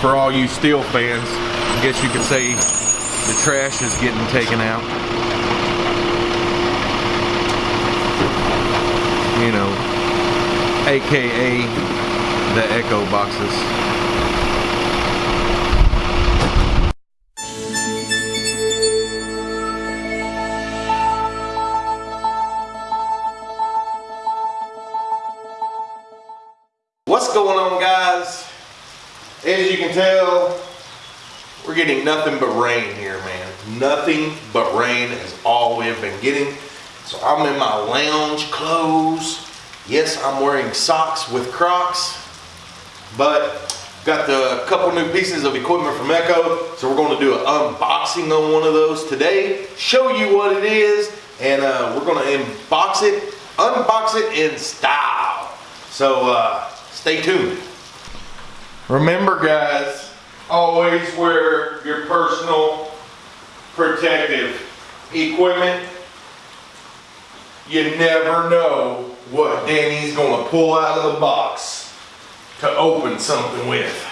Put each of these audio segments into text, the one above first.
for all you Stihl fans. I guess you could say the trash is getting taken out. You know, AKA the Echo boxes. What's going on? As you can tell, we're getting nothing but rain here, man. Nothing but rain is all we've been getting. So I'm in my lounge clothes. Yes, I'm wearing socks with Crocs, but got the couple new pieces of equipment from Echo. So we're gonna do an unboxing on one of those today, show you what it is, and uh, we're gonna unbox it, unbox it in style. So uh, stay tuned. Remember guys, always wear your personal protective equipment. You never know what Danny's gonna pull out of the box to open something with.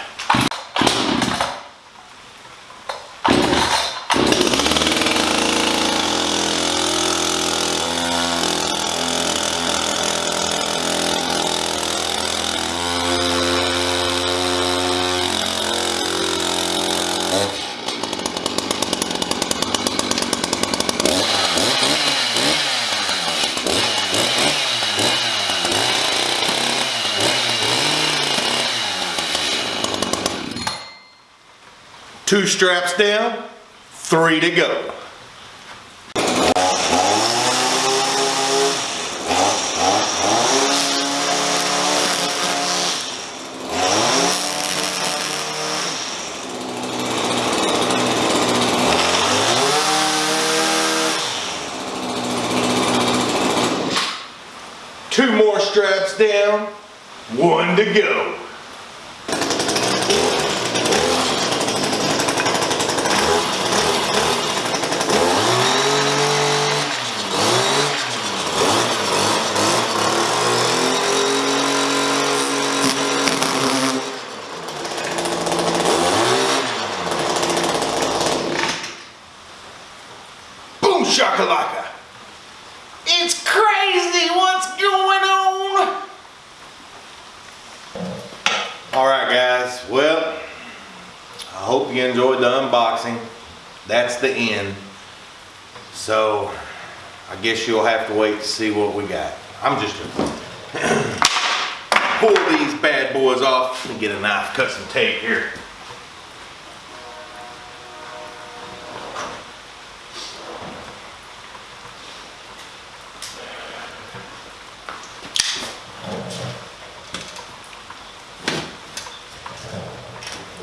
Two straps down, three to go. Two more straps down, one to go. Boom shakalaka. It's crazy what's going on. All right guys, well, I hope you enjoyed the unboxing. The end. So, I guess you'll have to wait to see what we got. I'm just gonna pull these bad boys off and get a knife, cut some tape here.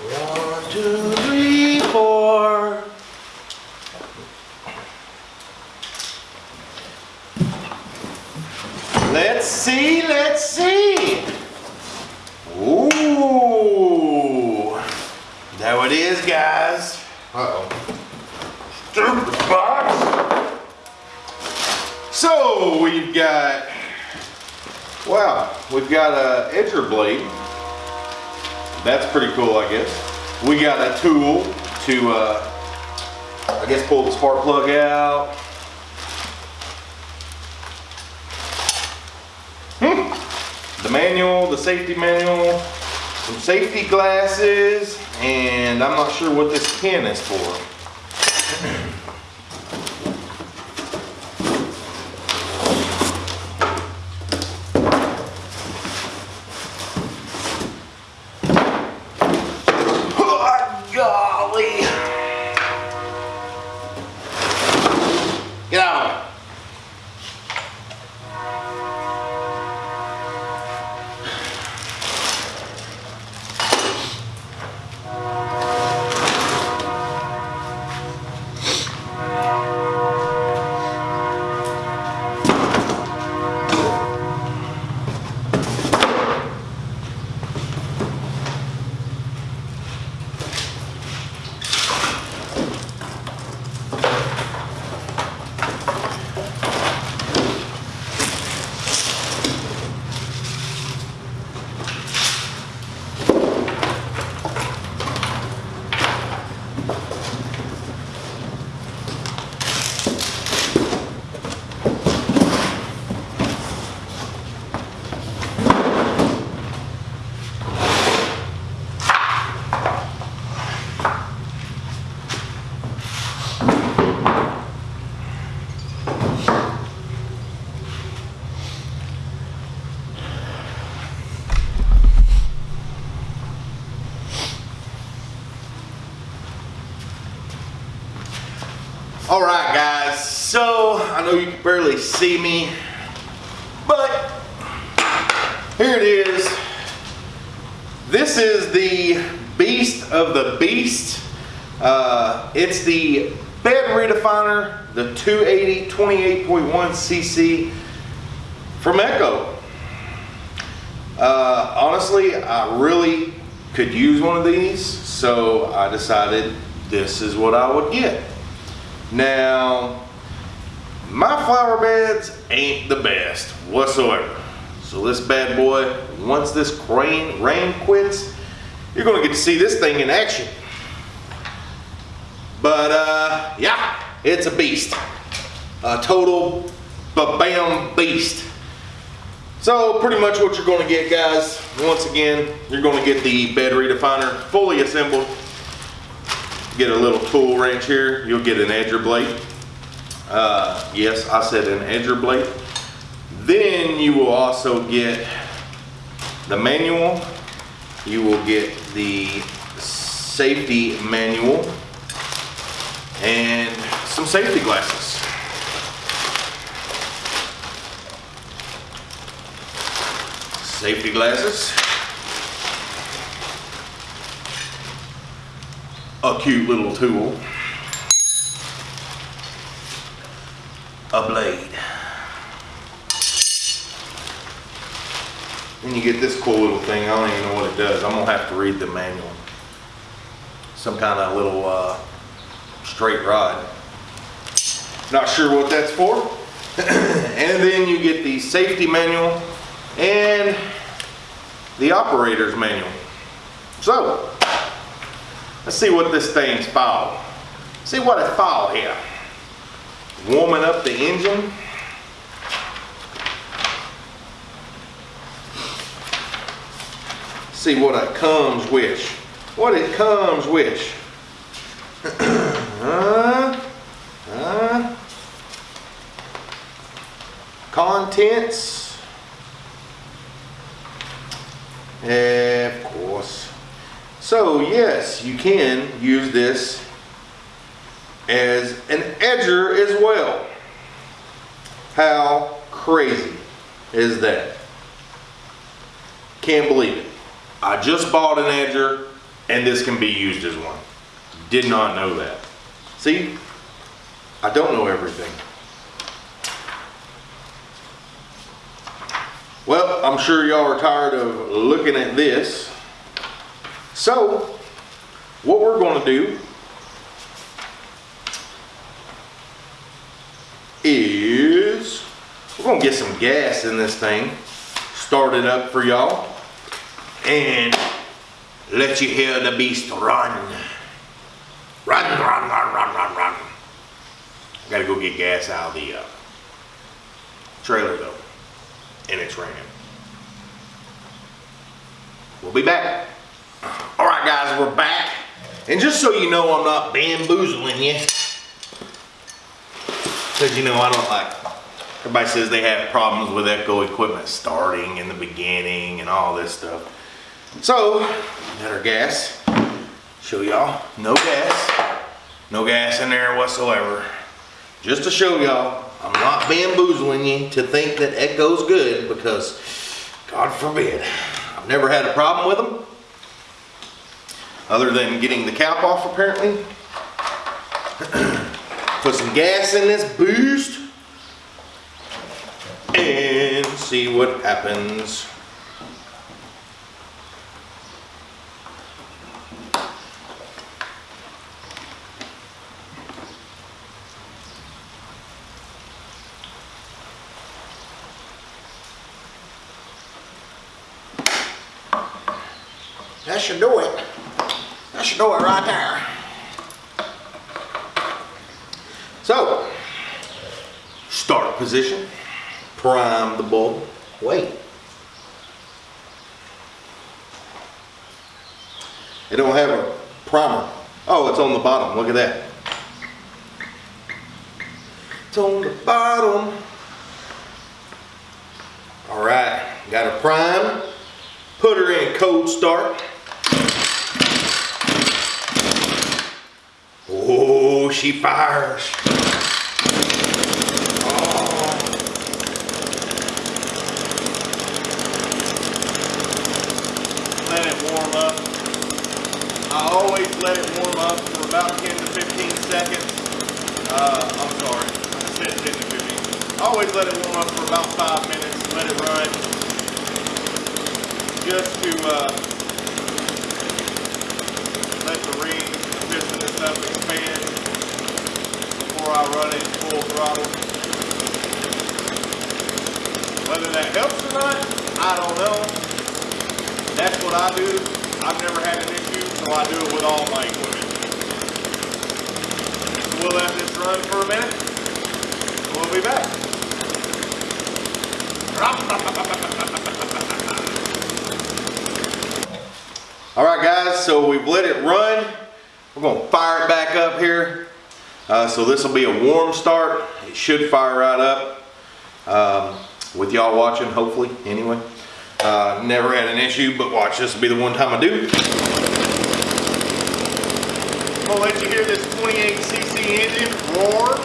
One, two, three, four. Wow, we've got a edger blade. That's pretty cool, I guess. We got a tool to, uh, I guess, pull the spark plug out. Hmm. The manual, the safety manual, some safety glasses, and I'm not sure what this pin is for. Oh, golly. Get out. All right, guys. So I know you can barely see me, but here it is. This is the beast of the beast. Uh, it's the bed redefiner, the 280 28.1 cc from Echo. Uh, honestly, I really could use one of these, so I decided this is what I would get. Now, flower beds ain't the best whatsoever. So this bad boy, once this rain, rain quits, you're gonna get to see this thing in action. But uh, yeah, it's a beast. A total bam beast. So pretty much what you're gonna get guys, once again, you're gonna get the bed redefiner fully assembled. Get a little tool wrench here, you'll get an edger blade. Uh, yes, I said an edger blade. Then you will also get the manual. You will get the safety manual and some safety glasses. Safety glasses. A cute little tool. A blade. Then you get this cool little thing. I don't even know what it does. I'm gonna have to read the manual. Some kind of little uh, straight rod. Not sure what that's for. and then you get the safety manual and the operator's manual. So, let's see what this thing's for. See what it's for here. Warming up the engine. See what it comes with. What it comes with. uh, uh, contents. of course. So yes, you can use this as an edger as well. How crazy is that? Can't believe it. I just bought an edger and this can be used as one. Did not know that. See, I don't know everything. Well, I'm sure y'all are tired of looking at this. So, what we're going to do is we're going to get some gas in this thing, start it up for y'all, and let you hear the beast run. Run, run, run, run, run, run. I gotta go get gas out of the uh, trailer though, and it's raining. We'll be back. All right, guys, we're back. And just so you know, I'm not bamboozling you. Because, you know, I don't like, everybody says they have problems with Echo equipment starting in the beginning and all this stuff. So, got our gas. Show y'all, no gas. No gas in there whatsoever. Just to show y'all, I'm not bamboozling you to think that Echo's good because, God forbid, I've never had a problem with them. Other than getting the cap off apparently. Put some gas in this boost. And see what happens. That should do it. That should do it right there. So, start position, prime the bulb, wait. It don't have a primer. Oh, it's on the bottom, look at that. It's on the bottom. All right, got a prime, put her in cold start. Oh, she fires. Always let it warm up for about 10 to 15 seconds. Uh, I'm sorry, I said 10 to 15. I always let it warm up for about five minutes, let it run, just to uh, let the ring, the piston and stuff expand before I run it full throttle. Whether that helps or not, I don't know. That's what I do. I've never had an issue, so I do it with all my equipment. We'll let this run for a minute. We'll be back. All right, guys, so we've let it run. We're gonna fire it back up here. Uh, so this will be a warm start. It should fire right up. Um, with y'all watching, hopefully, anyway. Uh, never had an issue, but watch, this will be the one time I do. I'm gonna let you hear this 28cc engine roar,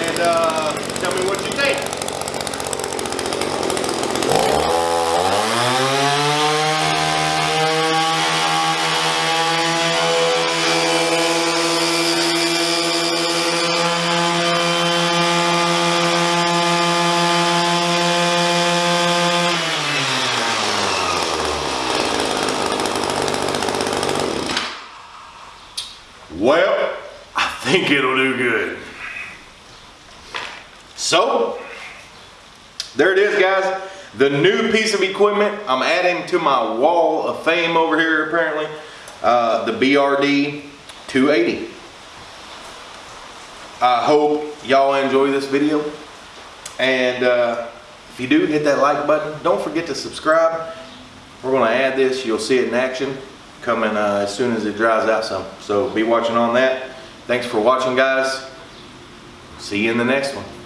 and uh, tell me what you think. Well, I think it'll do good. So, there it is, guys. The new piece of equipment I'm adding to my wall of fame over here, apparently. Uh, the BRD 280. I hope y'all enjoy this video. And uh, if you do, hit that like button. Don't forget to subscribe. We're going to add this. You'll see it in action coming uh, as soon as it dries out some. So be watching on that. Thanks for watching, guys. See you in the next one.